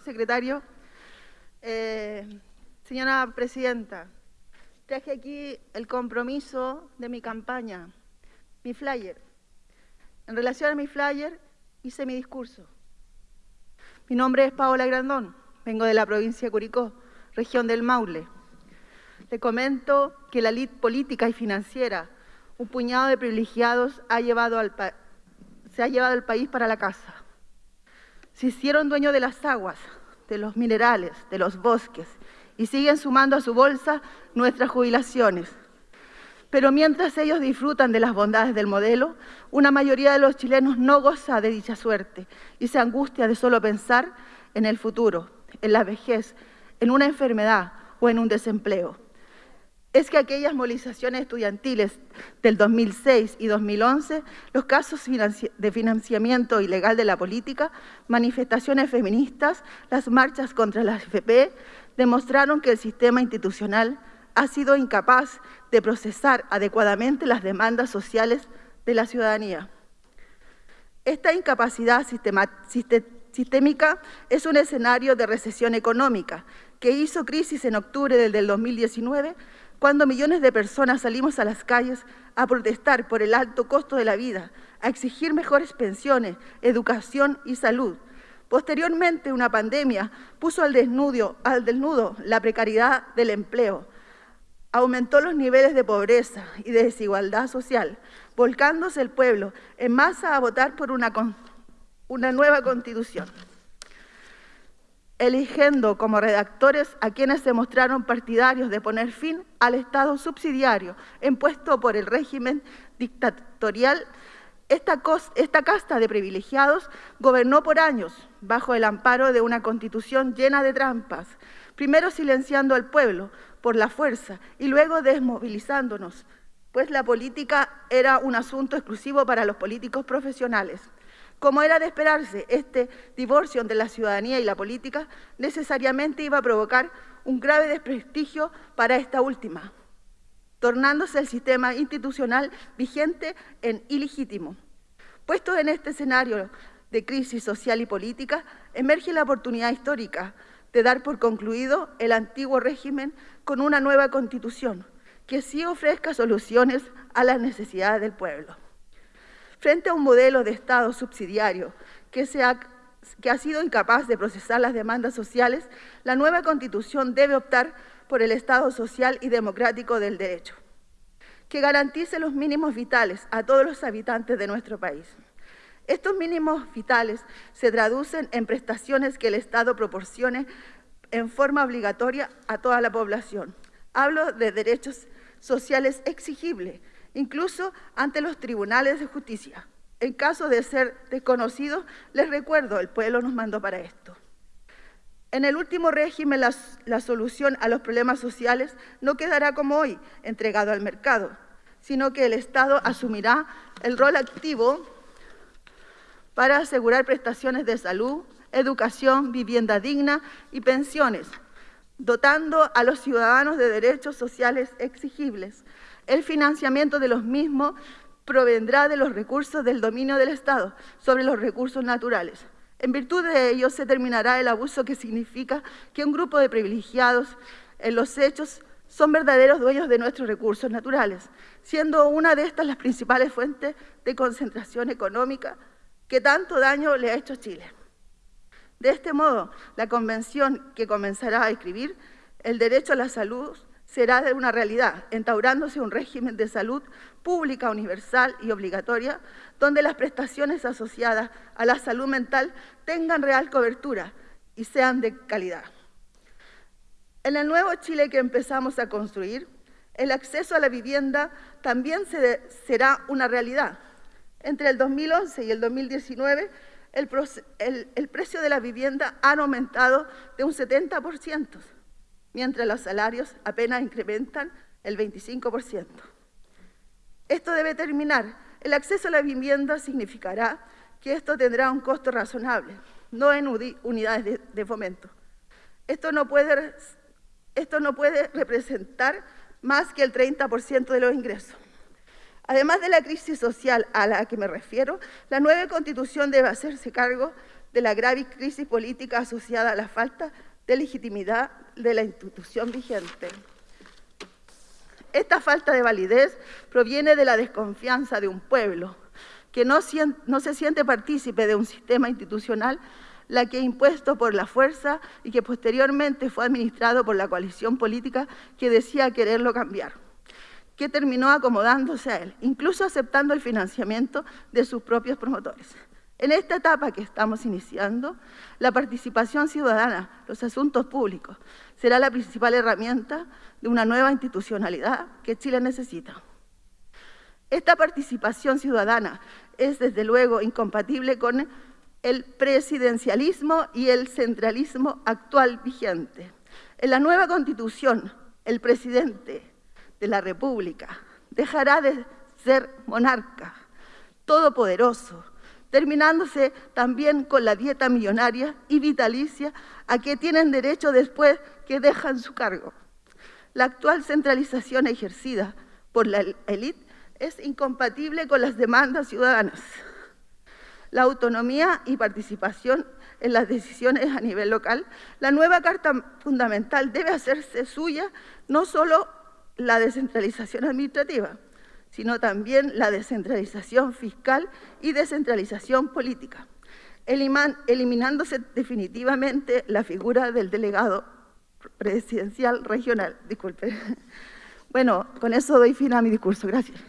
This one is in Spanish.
secretario. Eh, señora Presidenta, traje aquí el compromiso de mi campaña, mi flyer. En relación a mi flyer, hice mi discurso. Mi nombre es Paola Grandón, vengo de la provincia de Curicó, región del Maule. Le comento que la elite política y financiera, un puñado de privilegiados, ha llevado al se ha llevado el país para la casa. Se hicieron dueños de las aguas, de los minerales, de los bosques y siguen sumando a su bolsa nuestras jubilaciones. Pero mientras ellos disfrutan de las bondades del modelo, una mayoría de los chilenos no goza de dicha suerte y se angustia de solo pensar en el futuro, en la vejez, en una enfermedad o en un desempleo es que aquellas movilizaciones estudiantiles del 2006 y 2011, los casos de financiamiento ilegal de la política, manifestaciones feministas, las marchas contra la AFP, demostraron que el sistema institucional ha sido incapaz de procesar adecuadamente las demandas sociales de la ciudadanía. Esta incapacidad sistémica es un escenario de recesión económica que hizo crisis en octubre del 2019 cuando millones de personas salimos a las calles a protestar por el alto costo de la vida, a exigir mejores pensiones, educación y salud. Posteriormente, una pandemia puso al desnudo, al desnudo la precariedad del empleo, aumentó los niveles de pobreza y de desigualdad social, volcándose el pueblo en masa a votar por una, una nueva constitución eligiendo como redactores a quienes se mostraron partidarios de poner fin al Estado subsidiario impuesto por el régimen dictatorial. Esta, esta, casta de privilegiados gobernó por años bajo el amparo de una constitución llena de trampas, primero silenciando al pueblo por la fuerza y luego desmovilizándonos, pues la política era un asunto exclusivo para los políticos profesionales. Como era de esperarse, este divorcio entre la ciudadanía y la política necesariamente iba a provocar un grave desprestigio para esta última, tornándose el sistema institucional vigente en ilegítimo. Puesto en este escenario de crisis social y política, emerge la oportunidad histórica de dar por concluido el antiguo régimen con una nueva constitución que sí ofrezca soluciones a las necesidades del pueblo. Frente a un modelo de Estado subsidiario que, ha, sido incapaz de procesar las demandas sociales, la nueva Constitución debe optar por el Estado social y democrático del derecho, que garantice los mínimos vitales a todos los habitantes de nuestro país. Estos mínimos vitales se traducen en prestaciones que el Estado proporcione en forma obligatoria a toda la población. Hablo de derechos sociales exigibles incluso ante los tribunales de justicia. En caso de ser desconocidos, les recuerdo, el pueblo nos mandó para esto. En el último régimen, la, solución a los problemas sociales no quedará como hoy, entregado al mercado, sino que el Estado asumirá el rol activo para asegurar prestaciones de salud, educación, vivienda digna y pensiones, dotando a los ciudadanos de derechos sociales exigibles, el financiamiento de los mismos provendrá de los recursos del dominio del Estado sobre los recursos naturales. En virtud de ello se terminará el abuso que significa que un grupo de privilegiados en los hechos son verdaderos dueños de nuestros recursos naturales, siendo una de estas las principales fuentes de concentración económica que tanto daño le ha hecho Chile. De este modo, la Convención que comenzará a escribir el derecho a la salud será de una realidad, entaurándose un régimen de salud pública, universal y obligatoria, donde las prestaciones asociadas a la salud mental tengan real cobertura y sean de calidad. En el nuevo Chile que empezamos a construir, el acceso a la vivienda también será una realidad. Entre el 2011 y el 2019, el, precio de la vivienda ha aumentado de un 70% mientras los salarios apenas incrementan el 25%. Esto debe terminar. El acceso a la vivienda significará que esto tendrá un costo razonable, no en unidades de, fomento. Esto no puede representar más que el 30% de los ingresos. Además de la crisis social a la que me refiero, la nueva Constitución debe hacerse cargo de la grave crisis política asociada a la falta de legitimidad de la institución vigente. Esta falta de validez proviene de la desconfianza de un pueblo que no, se siente partícipe de un sistema institucional la que impuesto por la fuerza y que posteriormente fue administrado por la coalición política que decía quererlo cambiar, que terminó acomodándose a él, incluso aceptando el financiamiento de sus propios promotores. En esta etapa que estamos iniciando, la participación ciudadana, los asuntos públicos, será la principal herramienta de una nueva institucionalidad que Chile necesita. Esta participación ciudadana es, desde luego, incompatible con el presidencialismo y el centralismo actual vigente. En la nueva Constitución, el presidente de la República dejará de ser monarca, todopoderoso, terminándose también con la dieta millonaria y vitalicia a que tienen derecho después que dejan su cargo. La actual centralización ejercida por la élite es incompatible con las demandas ciudadanas. La autonomía y participación en las decisiones a nivel local, la nueva Carta Fundamental debe hacerse suya no solo la descentralización administrativa, sino también la descentralización fiscal y descentralización política, eliminándose definitivamente la figura del delegado presidencial regional. Disculpe. Bueno, con eso doy fin a mi discurso. Gracias.